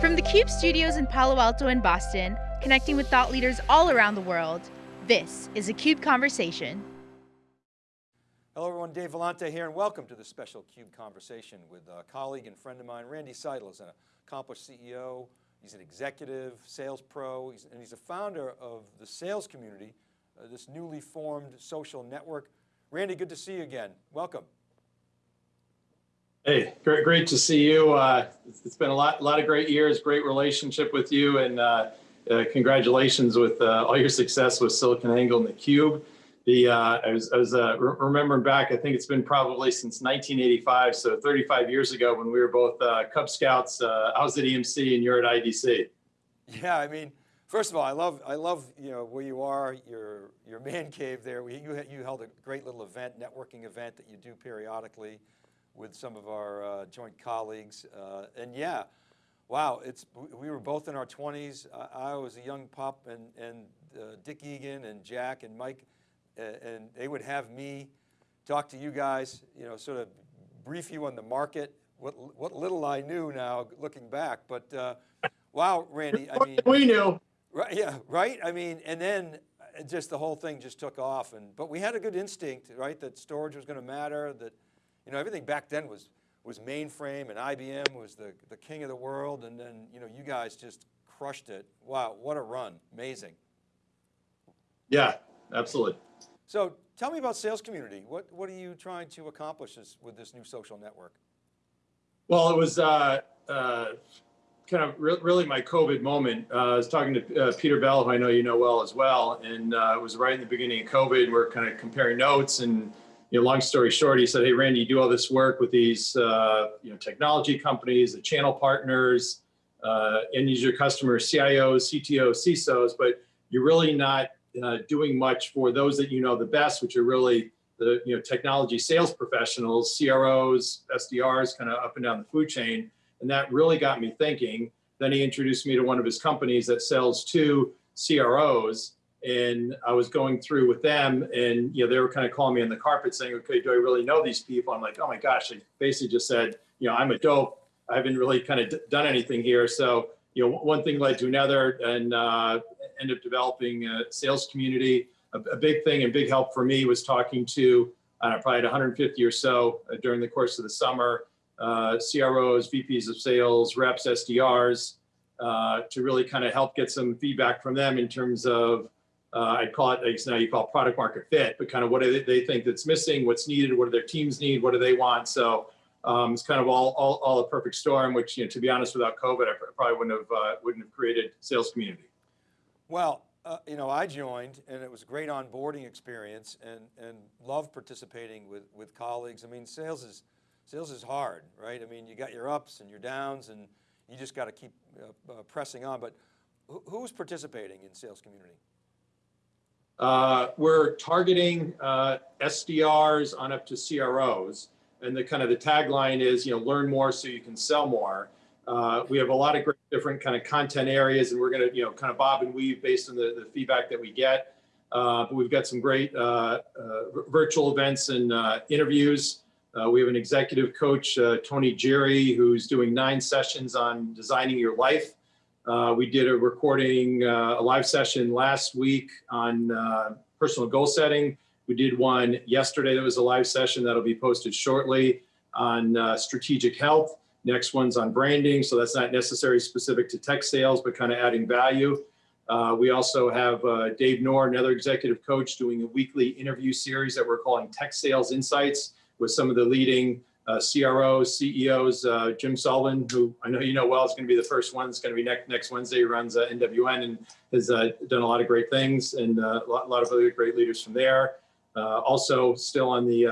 From the CUBE studios in Palo Alto and Boston, connecting with thought leaders all around the world, this is a CUBE Conversation. Hello everyone, Dave Vellante here and welcome to this special CUBE Conversation with a colleague and friend of mine, Randy Seidl is an accomplished CEO, he's an executive, sales pro, he's, and he's a founder of the sales community, uh, this newly formed social network. Randy, good to see you again, welcome. Hey, great, great to see you. Uh, it's been a lot, lot of great years, great relationship with you, and uh, uh, congratulations with uh, all your success with SiliconANGLE and the Cube. The uh, I was, I was uh, re remembering back. I think it's been probably since 1985, so 35 years ago when we were both Cub Scouts. I was at EMC and you're at IDC. Yeah, I mean, first of all, I love I love you know where you are, your your man cave there. You you held a great little event, networking event that you do periodically with some of our uh, joint colleagues. Uh, and yeah, wow, it's, we were both in our 20s. I, I was a young pup and, and uh, Dick Egan and Jack and Mike, and they would have me talk to you guys, you know, sort of brief you on the market, what, what little I knew now looking back, but uh, wow, Randy, I mean. We knew. Right, yeah, right? I mean, and then uh, just the whole thing just took off and, but we had a good instinct, right? That storage was going to matter, that you know, everything back then was, was mainframe and IBM was the, the king of the world. And then, you know, you guys just crushed it. Wow, what a run, amazing. Yeah, absolutely. So tell me about sales community. What, what are you trying to accomplish this, with this new social network? Well, it was uh, uh, kind of re really my COVID moment. Uh, I was talking to uh, Peter Bell, who I know you know well as well, and uh, it was right in the beginning of COVID. We're kind of comparing notes and you know, long story short, he said, hey, Randy, you do all this work with these, uh, you know, technology companies, the channel partners, uh, end user customers, CIOs, CTOs, CISOs, but you're really not uh, doing much for those that you know the best, which are really the, you know, technology sales professionals, CROs, SDRs, kind of up and down the food chain. And that really got me thinking. Then he introduced me to one of his companies that sells to CROs and I was going through with them and, you know, they were kind of calling me on the carpet saying, okay, do I really know these people? I'm like, oh my gosh, I basically just said, you know, I'm a dope. I haven't really kind of done anything here. So, you know, one thing led to another and uh, ended up developing a sales community. A, a, big thing and big help for me was talking to, know, probably 150 or so uh, during the course of the summer, uh, CROs, VPs of sales, reps, SDRs, uh, to really kind of help get some feedback from them in terms of uh, I'd call it, like now you call product market fit, but kind of what do they think that's missing, what's needed, what do their teams need, what do they want? So um, it's kind of all, all, all, a perfect storm, which, you know, to be honest, without COVID, I probably wouldn't have, uh, wouldn't have created sales community. Well, uh, you know, I joined and it was a great onboarding experience and, and love participating with, with colleagues. I mean, sales is, sales is hard, right? I mean, you got your ups and your downs and you just got to keep uh, uh, pressing on, but who's participating in sales community? Uh, we're targeting uh, SDRs on up to CROs. And the kind of the tagline is, you know, learn more so you can sell more. Uh, we have a lot of great different kind of content areas and we're going to, you know, kind of bob and weave based on the, the feedback that we get. Uh, but we've got some great uh, uh, virtual events and interviews. we have an executive coach, Tony Jeary, who's doing nine sessions on designing your life. Uh, we did a recording, uh, a live session last week on uh, personal goal setting. We did one yesterday that was a live session that'll be posted shortly on uh, strategic health. Next one's on branding, so that's not necessarily specific to tech sales, but kind of adding value. Uh, we also have uh, Dave Noor, another executive coach, doing a weekly interview series that we're calling Tech Sales Insights with some of the leading uh, CROs, CEOs, uh, Jim Sullivan, who I know you know well, is going to be the first one. It's going to be next next Wednesday. He runs uh, NWN and has uh, done a lot of great things, and uh, a lot, lot, of other great leaders from there. Uh, also, still on the,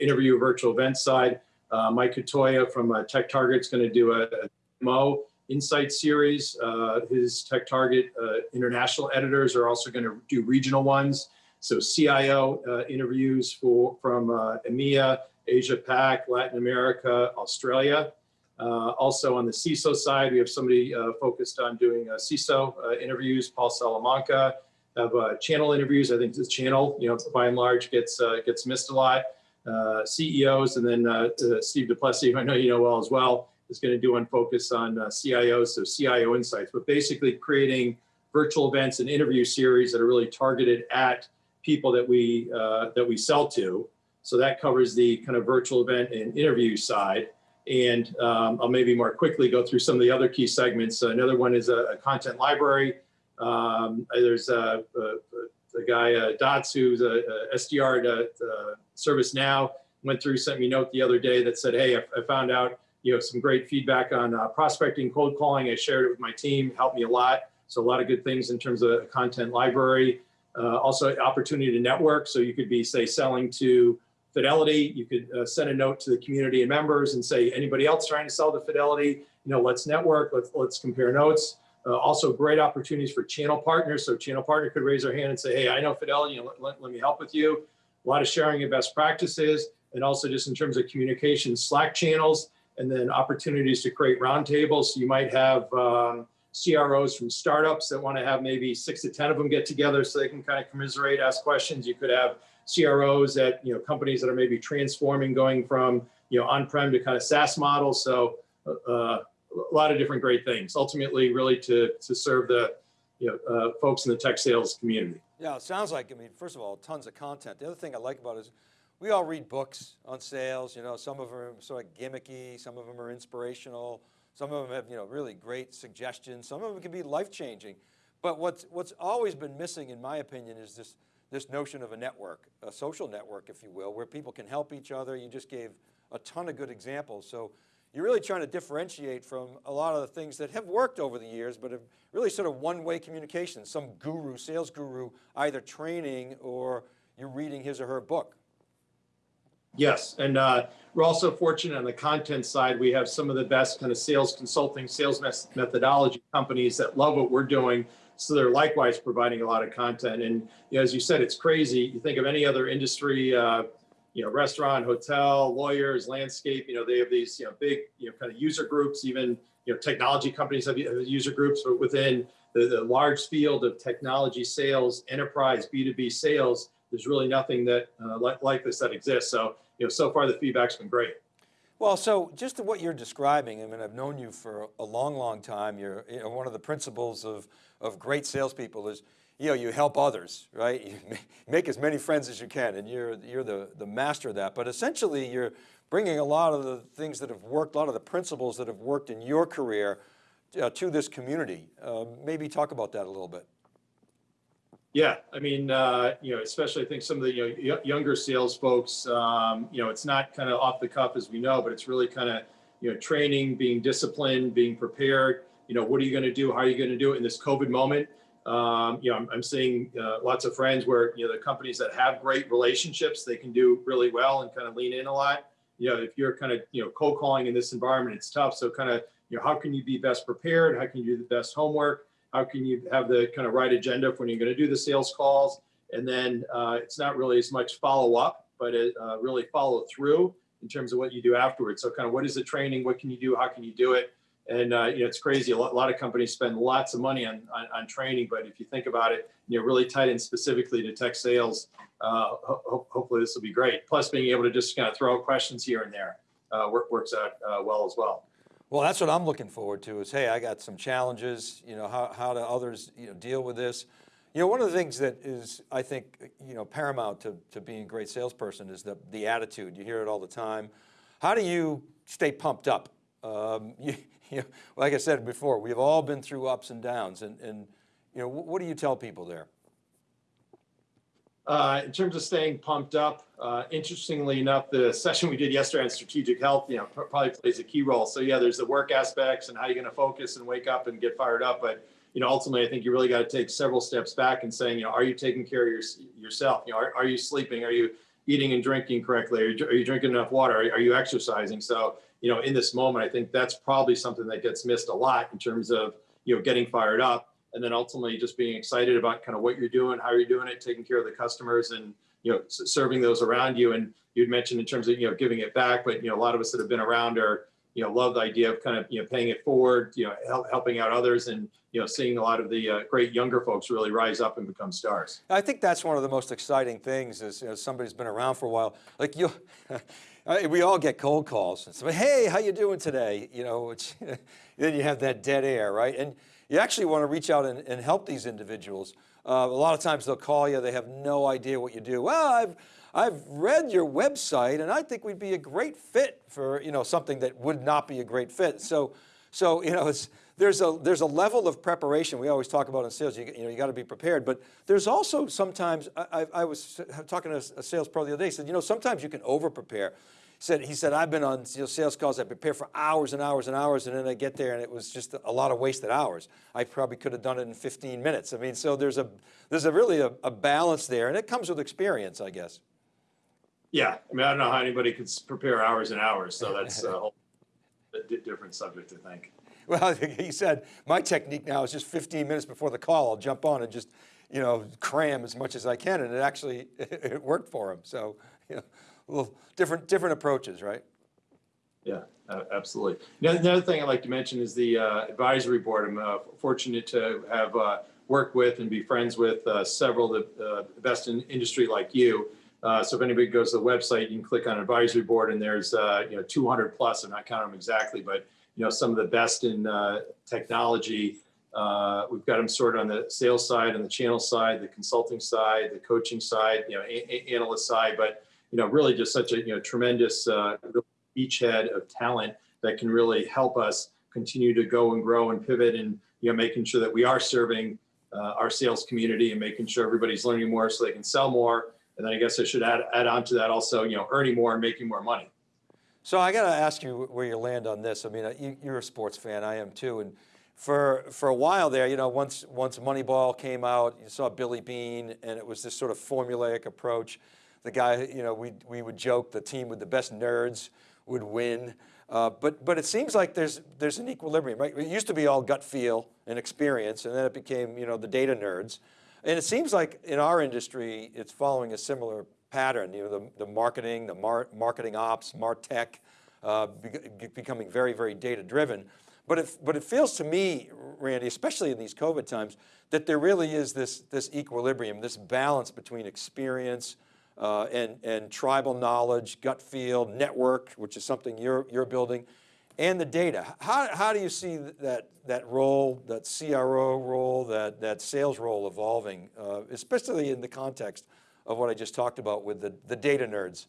interview virtual event side, Mike Cotoia from Tech Target is going to do a, a demo insight series. his Tech Target international editors are also going to do regional ones. So CIO interviews for from EMEA Asia Pac, Latin America, Australia. Uh, also on the CISO side, we have somebody uh, focused on doing uh, CISO uh, interviews, Paul Salamanca, have uh, channel interviews. I think this channel, you know, by and large gets uh, gets missed a lot. CEOs and then Steve Duplessie, who I know you know well as well, is going to do one focus on CIOs, so CIO insights, but basically creating virtual events and interview series that are really targeted at people that we that we sell to. So that covers the kind of virtual event and interview side. And um, I'll maybe more quickly go through some of the other key segments. So another one is a, a content library. Um, there's a, a, a guy, uh, Dots, who's a, SDR at uh, ServiceNow, went through, sent me a note the other day that said, hey, I, I found out you know some great feedback on uh, prospecting, cold calling. I shared it with my team, helped me a lot. So a lot of good things in terms of content library. Uh, also opportunity to network. So you could be, say, selling to Fidelity. You could uh, send a note to the community and members and say, anybody else trying to sell to Fidelity, you know, let's network, let's, let's compare notes. Uh, also great opportunities for channel partners. So channel partner could raise their hand and say, hey, I know Fidelity, let, let, let me help with you. A lot of sharing of best practices and also just in terms of communication, Slack channels, and then opportunities to create roundtables. So you might have um, CROs from startups that want to have maybe six to 10 of them get together so they can kind of commiserate, ask questions. You could have CROs at you know companies that are maybe transforming, going from you know on-prem to kind of SaaS models. So uh, a lot of different great things. Ultimately, really to to serve the you know uh, folks in the tech sales community. Yeah, it sounds like I mean, first of all, tons of content. The other thing I like about it is we all read books on sales. You know, some of them are sort of gimmicky, some of them are inspirational, some of them have you know really great suggestions. Some of them can be life changing. But what's what's always been missing, in my opinion, is this this notion of a network, a social network, if you will, where people can help each other. You just gave a ton of good examples. So you're really trying to differentiate from a lot of the things that have worked over the years, but have really sort of one-way communication, some guru, sales guru, either training or you're reading his or her book. Yes, and uh, we're also fortunate on the content side. We have some of the best kind of sales consulting, sales methodology companies that love what we're doing so they're likewise providing a lot of content. And you know, as you said, it's crazy. You think of any other industry, uh, you know, restaurant, hotel, lawyers, landscape, you know, they have these, you know, big, you know, kind of user groups, even, you know, technology companies have user groups but within the, the large field of technology sales, enterprise, B2B sales, there's really nothing that uh, like, like this that exists. So, you know, so far the feedback's been great. Well, so just what you're describing, I mean, I've known you for a long, long time. You're you know, one of the principles of, of great salespeople is, you know, you help others, right? You make as many friends as you can and you're, you're the, the master of that. But essentially you're bringing a lot of the things that have worked, a lot of the principles that have worked in your career uh, to this community. Uh, maybe talk about that a little bit. Yeah, I mean, uh, you know, especially I think some of the you know, younger sales folks, um, you know, it's not kind of off the cuff as we know, but it's really kind of, you know, training, being disciplined, being prepared. You know, what are you going to do? How are you going to do it in this COVID moment? Um, you know, I'm, I'm seeing uh, lots of friends where, you know, the companies that have great relationships, they can do really well and kind of lean in a lot. You know, if you're kind of, you know, cold calling in this environment, it's tough. So kind of, you know, how can you be best prepared? How can you do the best homework? How can you have the kind of right agenda when you're going to do the sales calls? And then uh, it's not really as much follow up, but it, uh, really follow through in terms of what you do afterwards. So kind of what is the training? What can you do? How can you do it? And uh, you know, it's crazy. A lot, a lot, of companies spend lots of money on, on, on, training, but if you think about it, you know, really tied in specifically to tech sales, uh, ho hopefully this will be great. Plus being able to just kind of throw out questions here and there uh, work, works out uh, well as well. Well, that's what I'm looking forward to is, hey, I got some challenges, you know, how, how do others you know, deal with this? You know, one of the things that is, I think, you know, paramount to, to being a great salesperson is the, the attitude. You hear it all the time. How do you stay pumped up? Um, you, you know, like I said before, we've all been through ups and downs and, and you know, what do you tell people there? Uh, in terms of staying pumped up, uh, interestingly enough, the session we did yesterday on strategic health, you know, probably plays a key role. So yeah, there's the work aspects and how you're going to focus and wake up and get fired up. But you know, ultimately, I think you really got to take several steps back and saying, you know, are you taking care of your, yourself? You know, are, are you sleeping? Are you eating and drinking correctly? Are you, are you drinking enough water? Are, are you exercising? So you know, in this moment, I think that's probably something that gets missed a lot in terms of you know getting fired up and then ultimately just being excited about kind of what you're doing, how you're doing it, taking care of the customers and, you know, serving those around you. And you'd mentioned in terms of, you know, giving it back, but, you know, a lot of us that have been around are, you know, love the idea of kind of, you know, paying it forward, you know, help, helping out others and, you know, seeing a lot of the uh, great younger folks really rise up and become stars. I think that's one of the most exciting things is, you know, somebody's been around for a while. Like you, Uh, we all get cold calls and say, hey, how you doing today? You know, then you have that dead air, right? And you actually want to reach out and, and help these individuals. Uh, a lot of times they'll call you, they have no idea what you do. Well, I've, I've read your website and I think we'd be a great fit for, you know, something that would not be a great fit. So, so you know, it's, there's a, there's a level of preparation we always talk about in sales, you, you know, you got to be prepared, but there's also sometimes, I, I, was talking to a sales pro the other day, he said, you know, sometimes you can over prepare. He said, he said, I've been on sales calls, I prepare for hours and hours and hours, and then I get there and it was just a lot of wasted hours. I probably could have done it in 15 minutes. I mean, so there's a, there's a really a, a balance there, and it comes with experience, I guess. Yeah, I mean, I don't know how anybody could prepare hours and hours, so that's a whole different subject, I think. Well, he said, my technique now is just 15 minutes before the call, I'll jump on and just, you know, cram as much as I can. And it actually, it worked for him. So, you know, little different, different approaches, right? Yeah, uh, absolutely. Now, another thing I'd like to mention is the uh, advisory board. I'm uh, fortunate to have uh, worked with and be friends with uh, several of the uh, best in industry like you. so if anybody goes to the website, you can click on advisory board and there's, you know, 200 plus, I'm not counting them exactly, but you know, some of the best in technology. we've got them sorted on the sales side, on the channel side, the consulting side, the coaching side, you know, analyst side, but you know, really just such a you know tremendous uh, beachhead of talent that can really help us continue to go and grow and pivot and you know making sure that we are serving uh, our sales community and making sure everybody's learning more so they can sell more. And then I guess I should add add on to that also you know earning more and making more money. So I got to ask you where you land on this. I mean, uh, you, you're a sports fan, I am too, and for for a while there, you know, once once Moneyball came out, you saw Billy Beane and it was this sort of formulaic approach the guy, you know, we, we would joke the team with the best nerds would win. Uh, but, but it seems like there's, there's an equilibrium, right? It used to be all gut feel and experience, and then it became, you know, the data nerds. And it seems like in our industry, it's following a similar pattern, you know, the, the marketing, the mar marketing ops, MarTech, uh, be becoming very, very data driven. But it, but it feels to me, Randy, especially in these COVID times, that there really is this, this equilibrium, this balance between experience, uh, and, and tribal knowledge, gut feel, network, which is something you're, you're building, and the data. How, how do you see that, that role, that CRO role, that, that sales role evolving, uh, especially in the context of what I just talked about with the, the data nerds?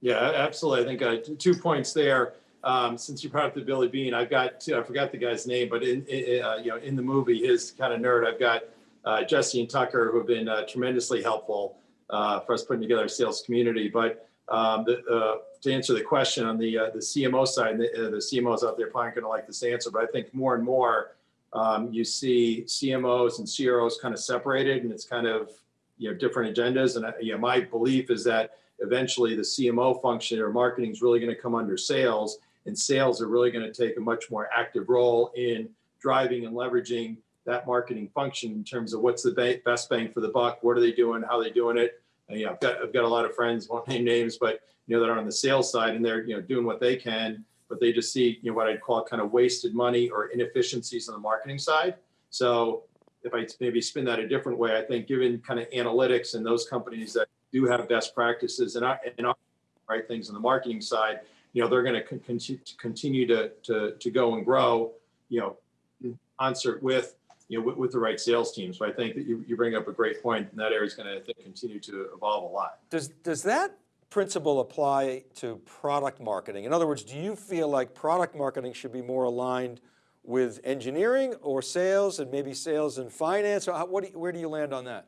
Yeah, absolutely. I think uh, two points there. Um, since you brought up the Billy Beane, I've got, I forgot the guy's name, but in, uh, you know, in the movie, his kind of nerd, I've got uh, Jesse and Tucker who have been uh, tremendously helpful uh, for us putting together a sales community. But um, the, uh, to answer the question on the the CMO side, the, the CMOs out there probably aren't going to like this answer, but I think more and more um, you see CMOs and CROs kind of separated, and it's kind of you know different agendas. And you know, my belief is that eventually the CMO function or marketing is really going to come under sales, and sales are really going to take a much more active role in driving and leveraging that marketing function in terms of what's the best bang for the buck, what are they doing, how are they doing it, and, you know, I've got, I've got a lot of friends, won't name names, but you know, that are on the sales side and they're, you know, doing what they can, but they just see, you know, what I'd call kind of wasted money or inefficiencies on the marketing side. So if I maybe spin that a different way, I think given kind of analytics and those companies that do have best practices and, and right things on the marketing side, you know, they're going to continue to, to, to go and grow, you know, concert with you know, with, with, the right sales team. So I think that you, you bring up a great point and that area is going to continue to evolve a lot. Does, does that principle apply to product marketing? In other words, do you feel like product marketing should be more aligned with engineering or sales and maybe sales and finance? Or how, what do you, where do you land on that?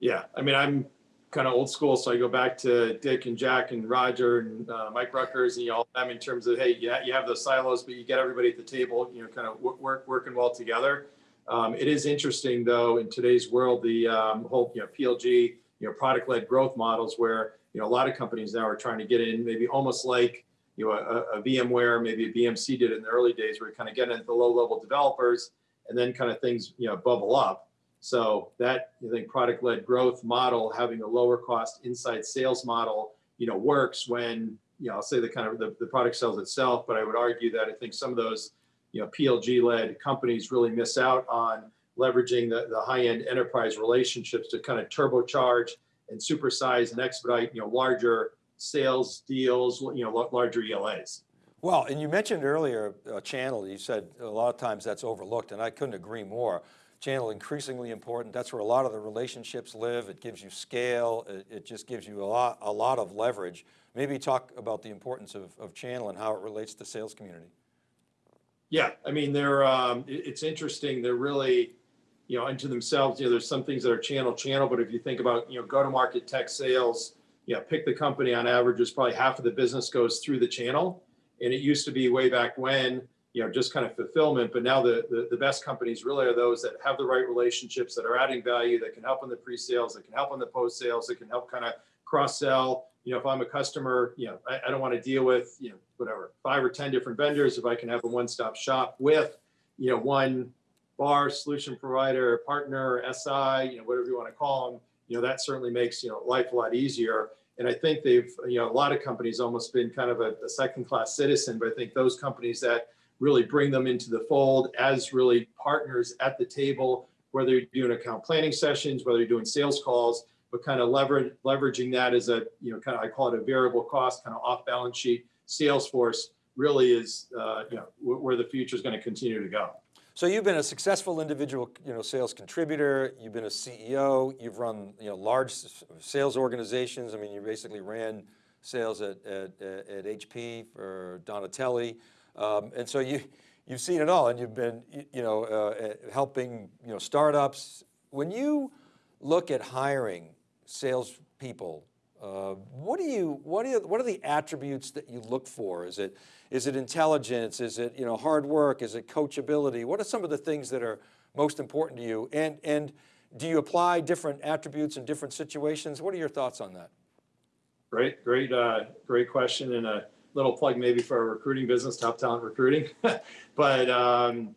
Yeah, I mean, I'm kind of old school, so I go back to Dick and Jack and Roger and uh, Mike Ruettgers and you know, all them in terms of hey, yeah, you have those silos, but you get everybody at the table, you know, kind of work working well together. Um, it is interesting though in today's world, the um, whole you know PLG, you know, product-led growth models where you know a lot of companies now are trying to get in, maybe almost like you know a, a VMware, maybe a BMC did in the early days, where you kind of get into the low-level developers, and then kind of things you know bubble up. So that I think product-led growth model, having a lower cost inside sales model, you know, works when, you know, I'll say the kind of the, the product sells itself, but I would argue that I think some of those, you know, PLG-led companies really miss out on leveraging the, the high-end enterprise relationships to kind of turbocharge and supersize and expedite, you know, larger sales deals, you know, larger ELAs. Well, and you mentioned earlier uh, channel, you said a lot of times that's overlooked and I couldn't agree more. Channel increasingly important. That's where a lot of the relationships live. It gives you scale. It, it just gives you a lot, a lot of leverage. Maybe talk about the importance of, of channel and how it relates to sales community. Yeah, I mean, they're, um, it's interesting. They're really, you know, into themselves, you know, there's some things that are channel channel, but if you think about, you know, go-to-market tech sales, you know, pick the company on average is probably half of the business goes through the channel. And it used to be way back when, you know, just kind of fulfillment, but now the, the, the best companies really are those that have the right relationships, that are adding value, that can help on the pre-sales, that can help on the post-sales, that can help kind of cross-sell. You know, if I'm a customer, you know, I, I don't want to deal with, you know, whatever, five or 10 different vendors. If I can have a one-stop shop with, you know, one VAR solution provider, partner, SI, you know, whatever you want to call them, you know, that certainly makes, you know, life a lot easier. And I think they've, you know, a lot of companies almost been kind of a, a second-class citizen, but I think those companies that really bring them into the fold as really partners at the table, whether you're doing account planning sessions, whether you're doing sales calls, but kind of leverage, leveraging that as a, you know, kind of, I call it a variable cost, kind of off balance sheet sales force really is, uh, you know, where the future is going to continue to go. So you've been a successful individual, you know, sales contributor. You've been a CEO. You've run, you know, large sales organizations. I mean, you basically ran sales at at, at HP for Donatelli, um, and so you you've seen it all, and you've been, you know, uh, uh, helping, you know, startups. When you look at hiring salespeople, uh, what do you what do you, what are the attributes that you look for? Is it is it intelligence? Is it you know hard work? Is it coachability? What are some of the things that are most important to you? And and do you apply different attributes in different situations? What are your thoughts on that? Great, great, uh, great question and a little plug maybe for our recruiting business, top talent recruiting. but um,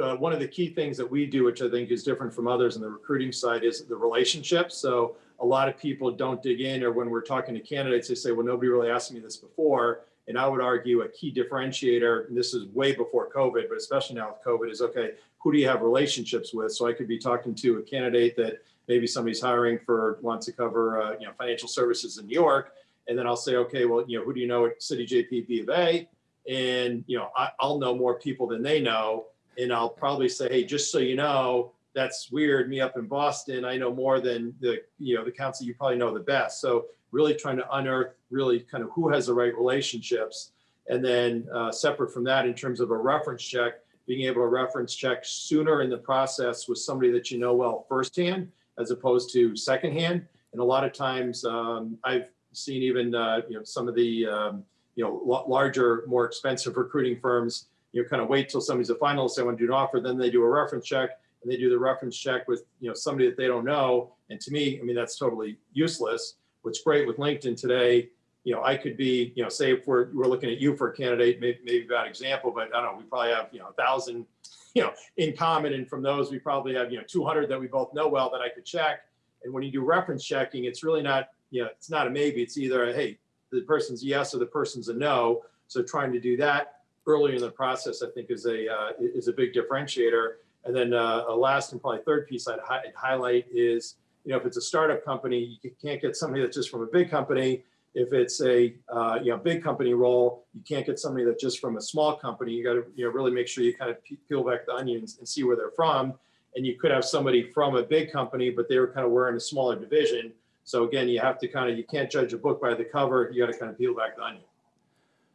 uh, one of the key things that we do, which I think is different from others in the recruiting side, is the relationships. So a lot of people don't dig in, or when we're talking to candidates, they say, "Well, nobody really asked me this before." And I would argue a key differentiator, and this is way before COVID, but especially now with COVID, is okay, who do you have relationships with? So I could be talking to a candidate that maybe somebody's hiring for wants to cover uh, you know financial services in New York, and then I'll say, okay, well, you know, who do you know at Citi JP B of A? And you know, I, I'll know more people than they know, and I'll probably say, hey, just so you know, that's weird. Me up in Boston, I know more than the you know the council you probably know the best. So really trying to unearth really kind of who has the right relationships, and then uh, separate from that, in terms of a reference check, being able to reference check sooner in the process with somebody that you know well firsthand as opposed to secondhand. And a lot of times, um, I've seen even uh, you know some of the um, you know larger, more expensive recruiting firms, you know, kind of wait till somebody's a finalist, they want to do an offer, then they do a reference check, and they do the reference check with you know somebody that they don't know. And to me, I mean that's totally useless. What's great with LinkedIn today, you know, I could be, you know, say if we're we're looking at you for a candidate, maybe, maybe bad example, but I don't know, we probably have you know a thousand you know, in common. And from those, we probably have, you know, 200 that we both know well that I could check. And when you do reference checking, it's really not, you know, it's not a maybe. It's either, a, hey, the person's yes or the person's a no. So trying to do that earlier in the process, I think is a, uh, is a big differentiator. And then uh, a last and probably third piece I'd, hi- I'd highlight is, you know, if it's a startup company, you can't get somebody that's just from a big company. If it's a uh, you know big company role, you can't get somebody that's just from a small company. You got to you know really make sure you kind of peel back the onions and see where they're from. And you could have somebody from a big company, but they were kind of wearing a smaller division. So again, you have to kind of you can't judge a book by the cover. You got to kind of peel back the onion.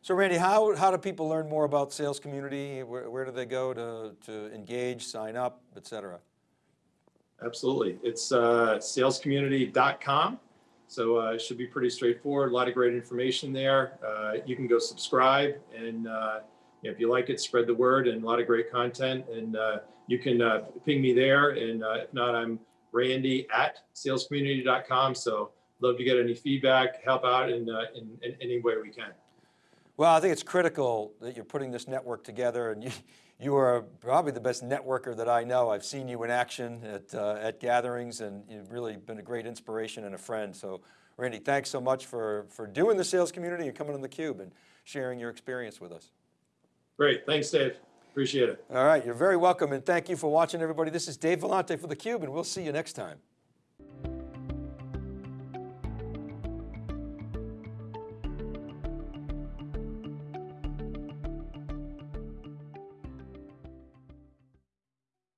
So Randy, how, how do people learn more about sales community? Where, where do they go to, to engage, sign up, et cetera? Absolutely, it's uh, salescommunity.com. So uh, it should be pretty straightforward. A lot of great information there. Uh, you can go subscribe, and uh, if you like it, spread the word. And a lot of great content. And uh, you can uh, ping me there. And uh, if not, I'm Randy at salescommunity.com. So love to get any feedback, help out in, in, in any way we can. Well, I think it's critical that you're putting this network together and you, you are probably the best networker that I know. I've seen you in action at, uh, at gatherings and you've really been a great inspiration and a friend. So Randy, thanks so much for, for doing the sales community and coming on theCUBE and sharing your experience with us. Great, thanks, Dave. Appreciate it. All right, you're very welcome and thank you for watching everybody. This is Dave Vellante for theCUBE and we'll see you next time.